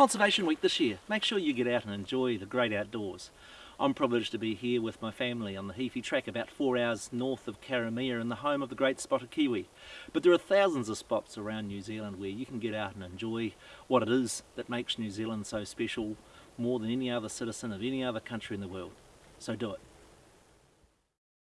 Conservation Week this year. Make sure you get out and enjoy the great outdoors. I'm privileged to be here with my family on the Heaphy Track about four hours north of Karamea in the home of the great spotted kiwi. But there are thousands of spots around New Zealand where you can get out and enjoy what it is that makes New Zealand so special more than any other citizen of any other country in the world. So do it.